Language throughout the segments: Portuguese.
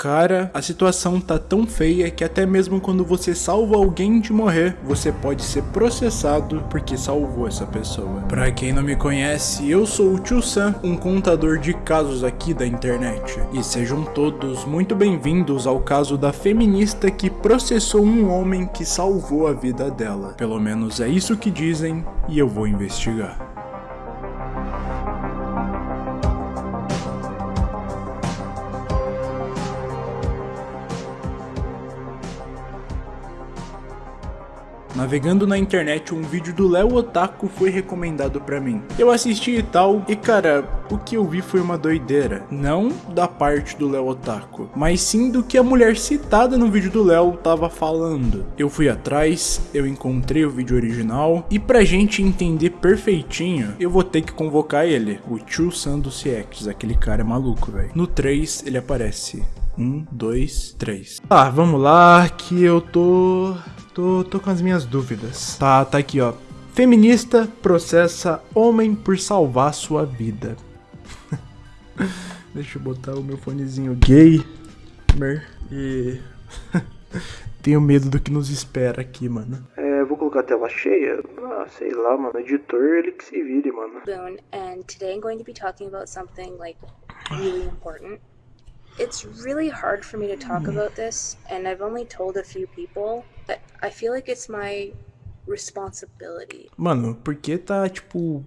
Cara, a situação tá tão feia que até mesmo quando você salva alguém de morrer, você pode ser processado porque salvou essa pessoa. Pra quem não me conhece, eu sou o Tio Sam, um contador de casos aqui da internet. E sejam todos muito bem-vindos ao caso da feminista que processou um homem que salvou a vida dela. Pelo menos é isso que dizem e eu vou investigar. Navegando na internet, um vídeo do Léo Otaku foi recomendado pra mim. Eu assisti e tal, e cara, o que eu vi foi uma doideira. Não da parte do Léo Otaku, mas sim do que a mulher citada no vídeo do Léo tava falando. Eu fui atrás, eu encontrei o vídeo original, e pra gente entender perfeitinho, eu vou ter que convocar ele, o Tio San do CX, aquele cara maluco, velho. No 3 ele aparece. Um, dois, três. Ah, vamos lá, que eu tô Tô, tô com as minhas dúvidas. Tá, tá aqui, ó. Feminista processa homem por salvar sua vida. Deixa eu botar o meu fonezinho gay. E. Tenho medo do que nos espera aqui, mano. É, vou colocar a tela cheia. Ah, sei lá, mano. Editor, ele que se vire, mano. And today I'm going to be talking about something like really important. It's really hard for me to talk hmm. about this, and I've only told a few people, but I feel like it's my responsibility. Mano, porque tá tipo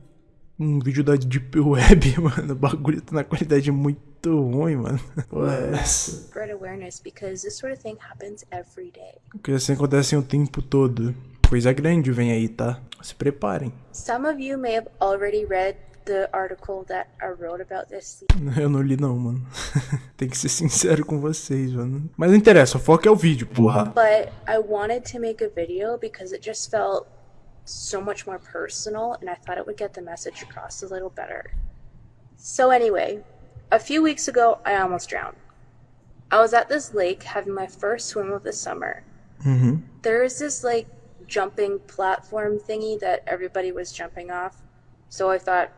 um vídeo da Deep Web, mano? O bagulho tá na qualidade muito ruim, mano. Ué. Spread awareness because this sort of thing happens every day. Porque assim acontece o tempo todo. Coisa grande vem aí, tá? Se preparem. Some of you may have already read the article that I wrote about this. Eu não li não, mano. Tem que ser sincero com vocês, mano. Mas não interessa, o foco é o vídeo, porra. But I wanted to make a video because it just felt so much more personal and I thought it would get the message across a little better. So anyway, a few weeks ago I almost drowned. I was at this lake having my first swim of the summer. Mm -hmm. There is this like jumping platform thingy that everybody was jumping off. So I thought,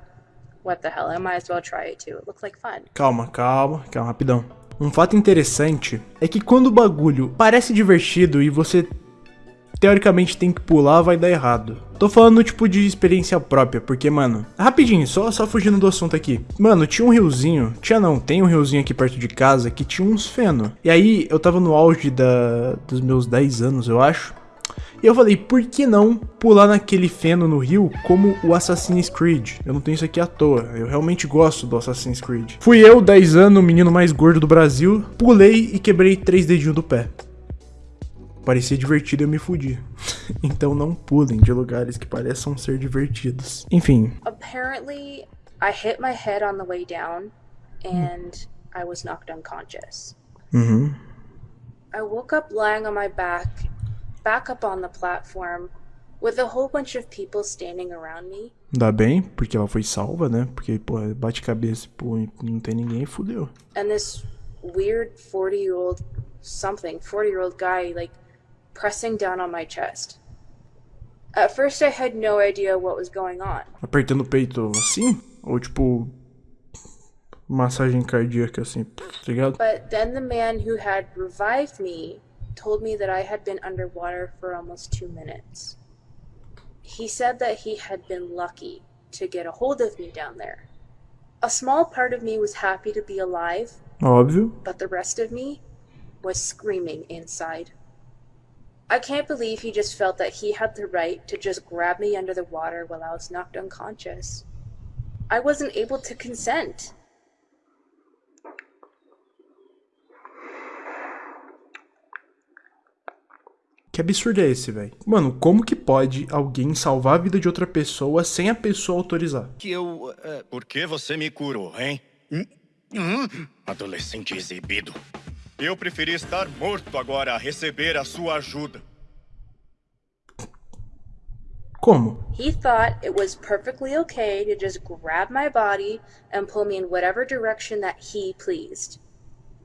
what the hell, I might as well try it too. It looks like fun. Calma, calma, calma, rapidão. Um fato interessante é que quando o bagulho parece divertido e você teoricamente tem que pular, vai dar errado. Tô falando tipo de experiência própria, porque, mano, rapidinho, só, só fugindo do assunto aqui. Mano, tinha um riozinho, tinha não, tem um riozinho aqui perto de casa que tinha uns feno. E aí, eu tava no auge da, dos meus 10 anos, eu acho. E eu falei, por que não pular naquele feno no rio como o Assassin's Creed? Eu não tenho isso aqui à toa, eu realmente gosto do Assassin's Creed. Fui eu, 10 anos, o menino mais gordo do Brasil, pulei e quebrei três dedinhos do pé. Parecia divertido e eu me fudi. então não pulem de lugares que pareçam ser divertidos. Enfim. Apparently, I hit my head on the way down and I was knocked unconscious. Uhum. I woke up lying on my back back up on the platform with a whole bunch of people standing around me. Dá bem, porque ela foi salva, né? Porque, pô, bate cabeça, pô, não tem ninguém, fudeu. And this weird 40-year-old something, 40-year-old guy, like, pressing down on my chest. At first I had no idea what was going on. Apertando o peito assim? Ou tipo massagem cardíaca assim, tá ligado? But then the man who had revived me told me that I had been underwater for almost two minutes. He said that he had been lucky to get a hold of me down there. A small part of me was happy to be alive, oh, Óbvio. but the rest of me was screaming inside. I can't believe he just felt that he had the right to just grab me under the water while I was knocked unconscious. I wasn't able to consent. Que absurdo é esse, velho? Mano, como que pode alguém salvar a vida de outra pessoa sem a pessoa autorizar? Que eu... Uh, por que você me curou, hein? Hum? Hum? Adolescente exibido. Eu preferi estar morto agora a receber a sua ajuda. Como? He thought it was perfectly okay to just grab my body and pull me in whatever direction that he pleased.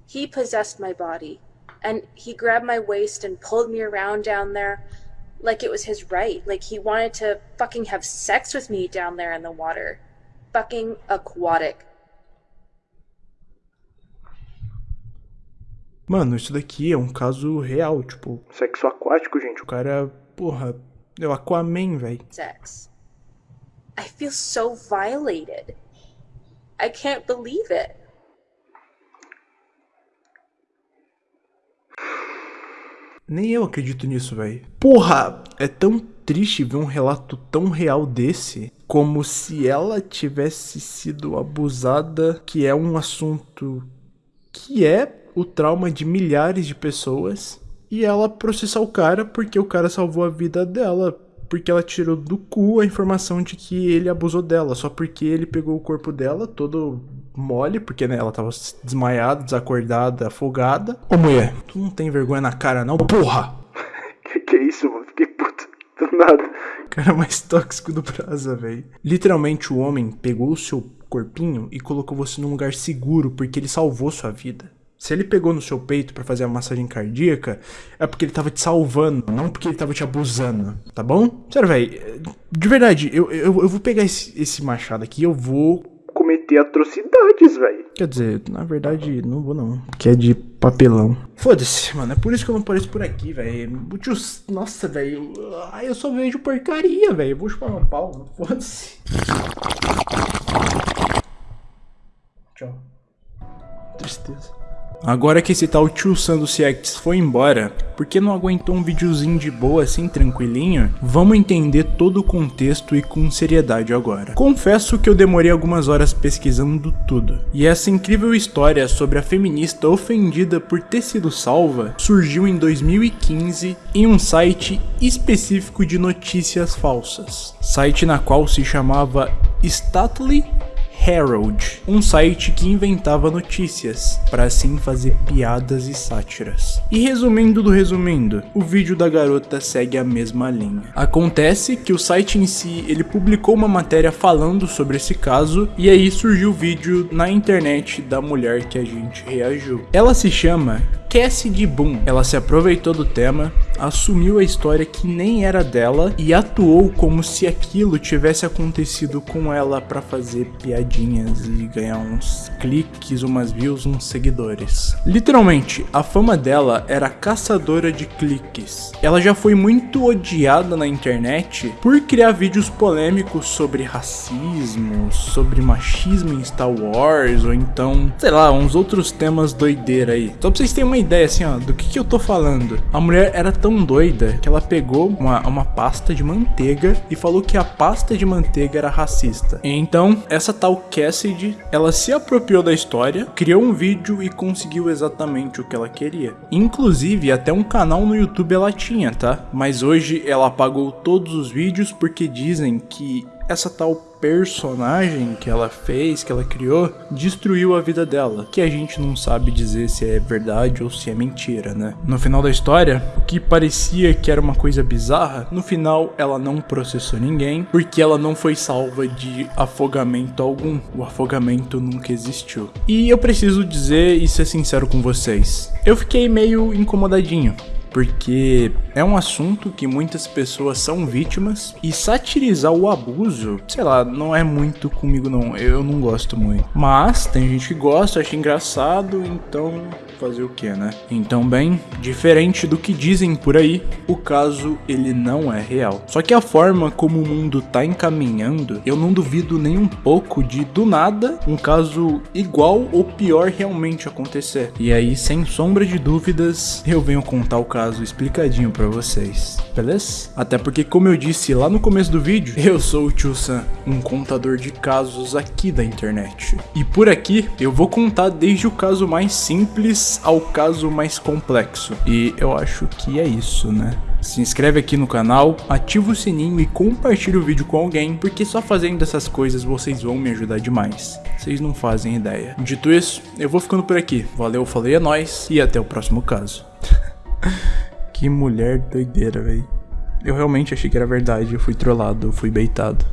He possessed my body. And he grabbed my waist and pulled me around down there like it was his right. Like he wanted to fucking have sex with me down there in the water. Fucking aquatic. Mano, isso daqui é um caso real, tipo, Sexo aquático, gente. o cara, porra, é o Aquaman, velho. sex. I feel so violated. I can't believe it. Nem eu acredito nisso, velho. Porra, é tão triste ver um relato tão real desse, como se ela tivesse sido abusada, que é um assunto que é o trauma de milhares de pessoas, e ela processar o cara porque o cara salvou a vida dela, porque ela tirou do cu a informação de que ele abusou dela, só porque ele pegou o corpo dela todo mole, porque né, ela tava desmaiada, desacordada, afogada. Ô mulher, tu não tem vergonha na cara não, porra! Que que é isso, mano? Fiquei puto. Do nada. Cara mais tóxico do Brasa, velho. Literalmente o homem pegou o seu corpinho e colocou você num lugar seguro porque ele salvou sua vida. Se ele pegou no seu peito pra fazer a massagem cardíaca, é porque ele tava te salvando, não porque ele tava te abusando, tá bom? Sério, velho, de verdade, eu, eu, eu vou pegar esse, esse machado aqui e eu vou. Cometer atrocidades, velho. Quer dizer, na verdade, não vou não. Que é de papelão. Foda-se, mano. É por isso que eu não apareço por aqui, velho. Nossa, velho. Eu só vejo porcaria, velho. Vou chupar meu pau. Foda-se. Tchau. Tristeza. Agora que esse tal tio Sando CX foi embora, porque não aguentou um videozinho de boa assim, tranquilinho, vamos entender todo o contexto e com seriedade agora. Confesso que eu demorei algumas horas pesquisando tudo, e essa incrível história sobre a feminista ofendida por ter sido salva surgiu em 2015 em um site específico de notícias falsas. Site na qual se chamava Stately Herald, um site que inventava notícias para assim fazer piadas e sátiras. E resumindo do resumindo, o vídeo da garota segue a mesma linha. Acontece que o site em si, ele publicou uma matéria falando sobre esse caso e aí surgiu o vídeo na internet da mulher que a gente reagiu. Ela se chama Cassidy Boom. Ela se aproveitou do tema, assumiu a história que nem era dela e atuou como se aquilo tivesse acontecido com ela para fazer piadinhas e ganhar uns cliques, umas views, uns seguidores. Literalmente, a fama dela era caçadora de cliques. Ela já foi muito odiada na internet por criar vídeos polêmicos sobre racismo, sobre machismo em Star Wars ou então, sei lá, uns outros temas doideira aí. Só pra vocês terem uma ideia assim, ó, do que que eu tô falando. A mulher era tão doida que ela pegou uma, uma pasta de manteiga e falou que a pasta de manteiga era racista. Então, essa tal Cassidy, ela se apropriou da história, criou um vídeo e conseguiu exatamente o que ela queria. Inclusive, até um canal no YouTube ela tinha, tá? Mas hoje ela apagou todos os vídeos porque dizem que essa tal personagem que ela fez, que ela criou, destruiu a vida dela. Que a gente não sabe dizer se é verdade ou se é mentira, né? No final da história, o que parecia que era uma coisa bizarra, no final ela não processou ninguém, porque ela não foi salva de afogamento algum. O afogamento nunca existiu. E eu preciso dizer e ser sincero com vocês. Eu fiquei meio incomodadinho porque é um assunto que muitas pessoas são vítimas e satirizar o abuso, sei lá, não é muito comigo não, eu não gosto muito. Mas tem gente que gosta, acha engraçado, então fazer o que, né? Então, bem, diferente do que dizem por aí, o caso ele não é real. Só que a forma como o mundo tá encaminhando, eu não duvido nem um pouco de do nada um caso igual ou pior realmente acontecer. E aí, sem sombra de dúvidas, eu venho contar o caso explicadinho pra vocês, beleza? Até porque, como eu disse lá no começo do vídeo, eu sou o Tio Sam, um contador de casos aqui da internet. E por aqui, eu vou contar desde o caso mais simples ao caso mais complexo. E eu acho que é isso, né? Se inscreve aqui no canal, ativa o sininho e compartilha o vídeo com alguém, porque só fazendo essas coisas vocês vão me ajudar demais. Vocês não fazem ideia. Dito isso, eu vou ficando por aqui. Valeu, falei, é nóis e até o próximo caso. Que mulher doideira, velho. Eu realmente achei que era verdade, eu fui trollado, eu fui beitado.